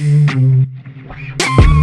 We'll be right back.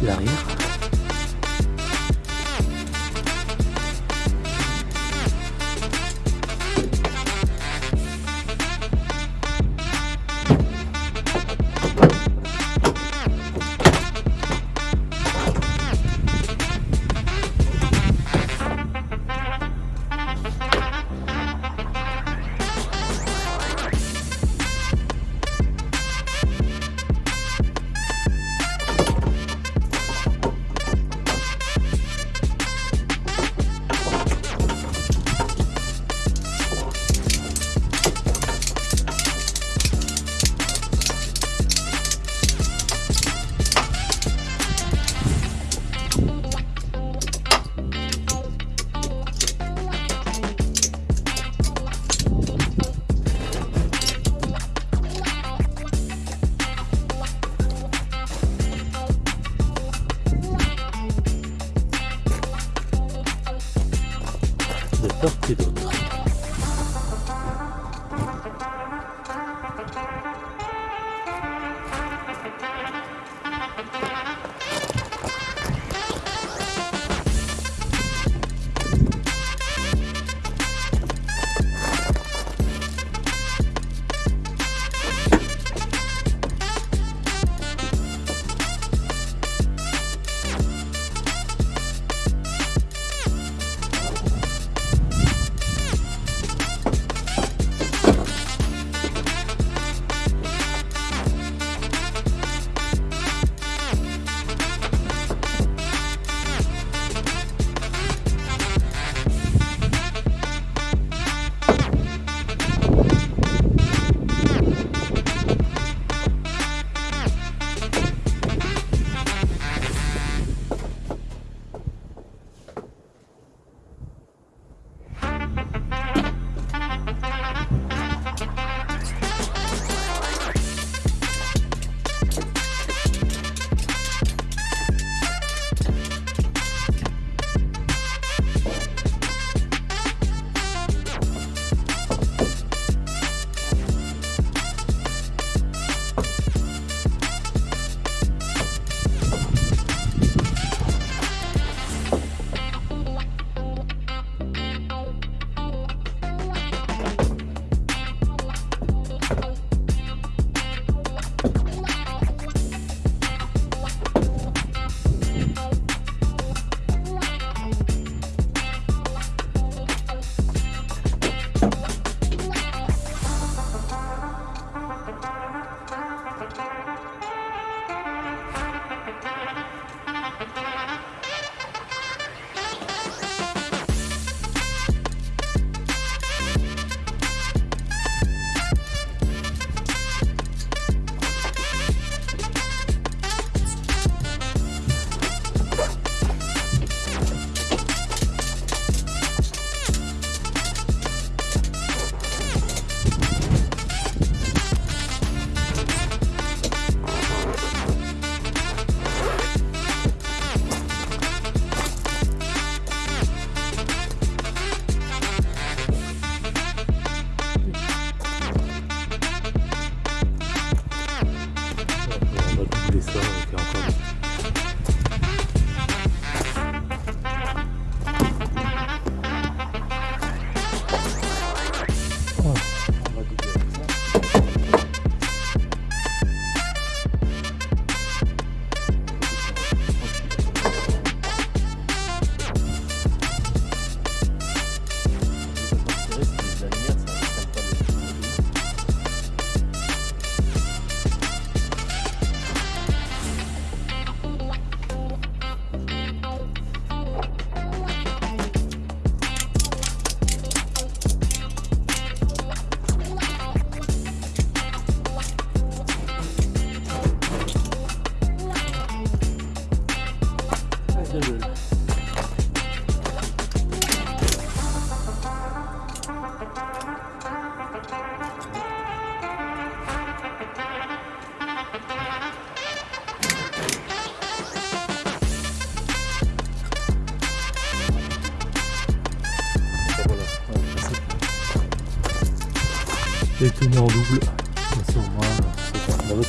de la rire.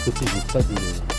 Côté, j'ai pas de.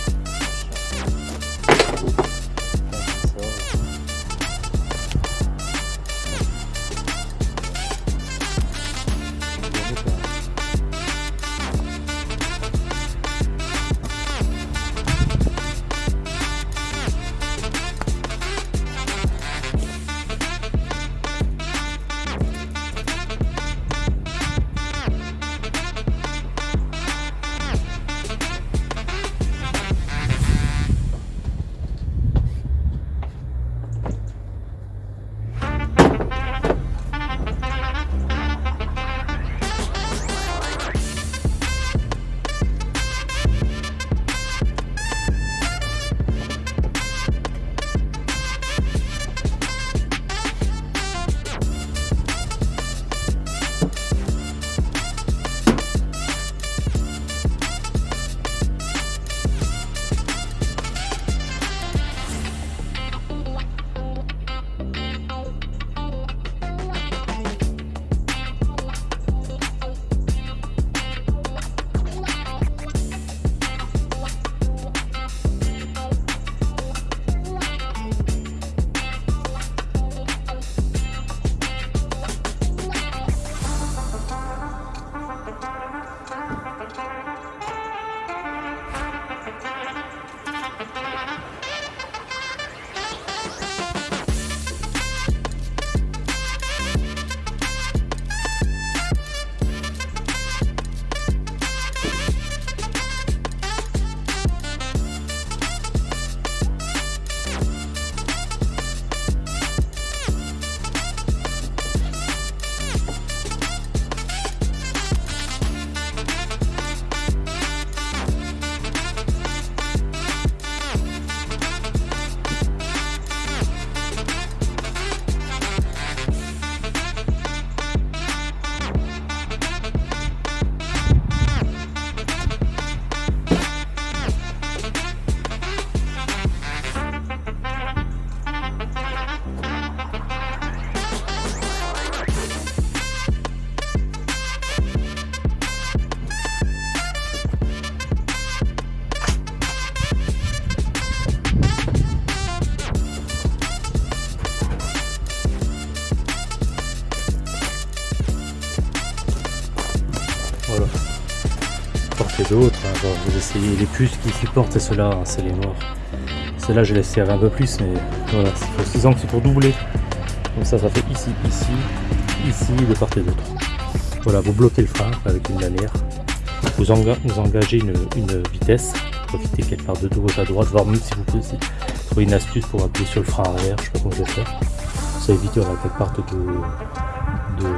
Vous essayez les plus qui supportent, c'est ceux-là, hein, c'est les noirs. Ceux-là, je laisse serrer un peu plus, mais voilà, il faut 6 ans que c'est pour doubler. Comme ça, ça fait ici, ici, ici, de part et d'autre. Voilà, vous bloquez le frein avec une lanière. Vous, enga- vous engagez une, vitesse. Profitez qu'elle part de gauche à droite, voire même si vous pouvez trouver une astuce pour appuyer sur le frein arrière, je sais pas comment je vais faire. Ça évite voilà, qu'elle parte de, de.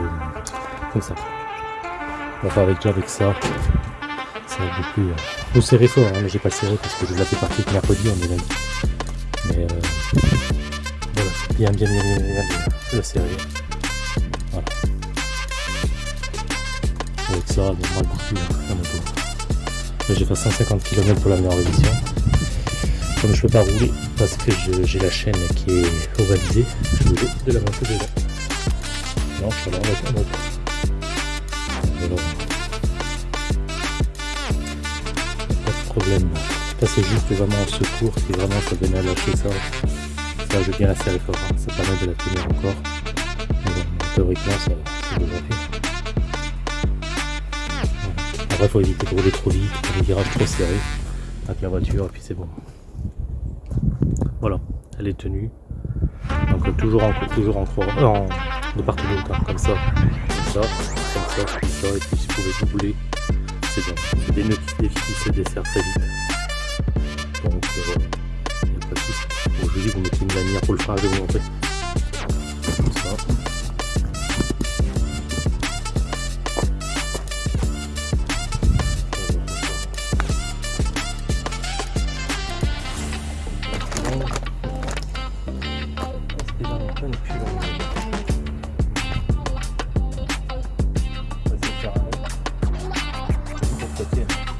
comme ça. Enfin, avec déjà avec ça, ça beaucoup. Euh, faut serrer fort, hein, mais j'ai pas serré parce que je l'avais parti que mercredi, on est. Mais euh, voilà, bien, bien, bien, bien, le serrer. Voilà. Avec ça, j'ai fait 150 km pour l'amener en révision. Comme je peux pas rouler parce que j'ai la chaîne qui est ovalisée, je obligé de la dedans. Non, là en en. Ça c'est juste vraiment un secours si vraiment ça venait à lâcher ça. Ça je la serrer fort. hein. Ça permet de la tenir encore. Mais bon, théoriquement ça, devrait faire. Après faut éviter de rouler trop vite, les virages trop serrés avec la voiture et puis c'est bon. Voilà, elle est tenue. Donc toujours en toujours en croix, euh, en, de part et d'autre, comme ça, comme ça, comme ça, comme ça, et puis si vous pouvez doubler, c'est bon. C'est des nœuds qui se défient, qui se desserrent très vite. Donc euh, il n'y a pas de souci. Bon, je vous dis, vous mettez une lanière pour le frein à vous montrer. Comme Ça, et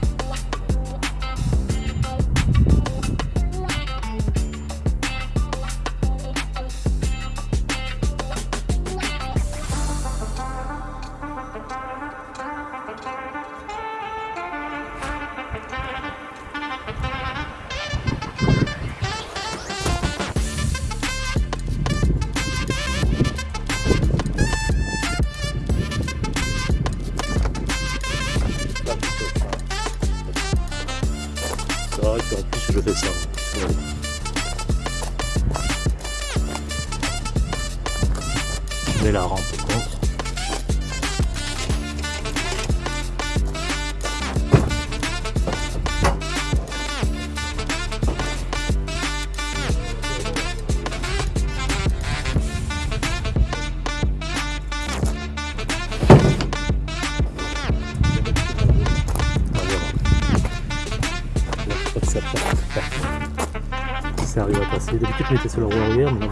puis en plus je fais ça. Je mets la rampe D'habitude, je mettais sur le roue arrière, mais.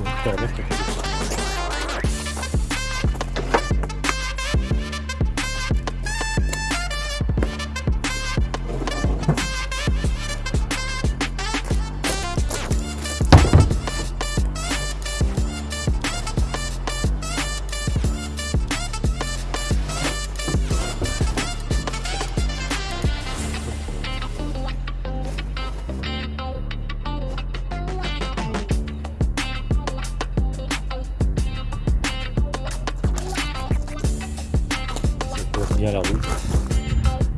Bien la route.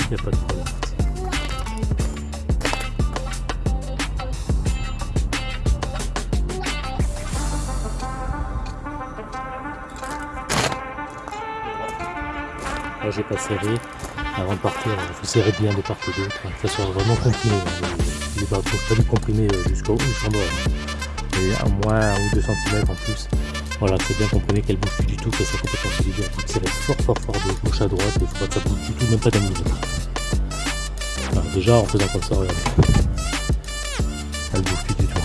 Il n'y a pas de problème. Là, j'ai pas serré. Avant de partir, il faut serrer bien de part et d'autre. Ça soit vraiment comprimé. hein. Les barres sont pas du comprimé euh, jusqu'au bas. hein. Et à moins 1 ou 2 cm en plus. Voilà, c'est bien comprimé qu'elle bouge plus du tout, que ça complètement solidaire. Il faut tirer fort fort fort de gauche à droite et pas que ça bouge du tout, même pas d'un millimètre. Alors déjà en faisant comme ça, regardez. Elle bouge plus du tout.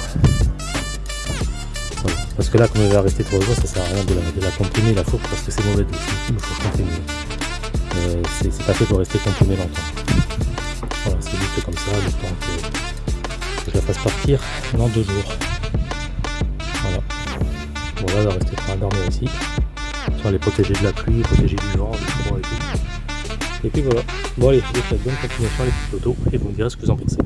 Parce que là, comme elle va rester trop loin, ça sert à rien de la, de la comprimer parce que c'est mauvais. Il faut comprimer. Euh, c'est pas fait pour rester comprimé longtemps. Voilà, c'est juste comme ça, le que je la fasse partir dans deux jours. Là, va rester pour dormir ici. Ça, elle est protégée de la pluie, protégée du vent, du froid et tout. Et puis voilà. Bon allez, je vous souhaite bonne continuation les petites photos et vous me direz ce que vous en pensez.